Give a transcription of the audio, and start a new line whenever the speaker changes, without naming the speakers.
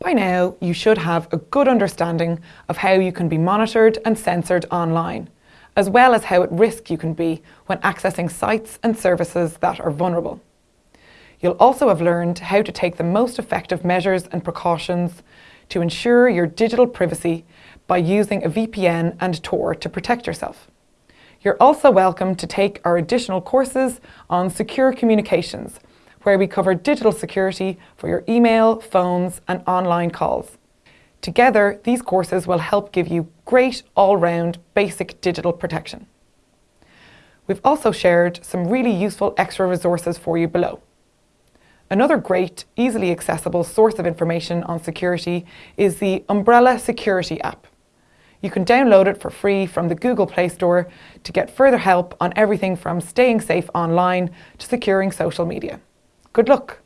By now, you should have a good understanding of how you can be monitored and censored online, as well as how at risk you can be when accessing sites and services that are vulnerable. You'll also have learned how to take the most effective measures and precautions to ensure your digital privacy by using a VPN and Tor to protect yourself. You're also welcome to take our additional courses on secure communications, where we cover digital security for your email, phones and online calls. Together, these courses will help give you great all-round basic digital protection. We've also shared some really useful extra resources for you below. Another great, easily accessible source of information on security is the Umbrella Security app. You can download it for free from the Google Play Store to get further help on everything from staying safe online to securing social media. Good luck!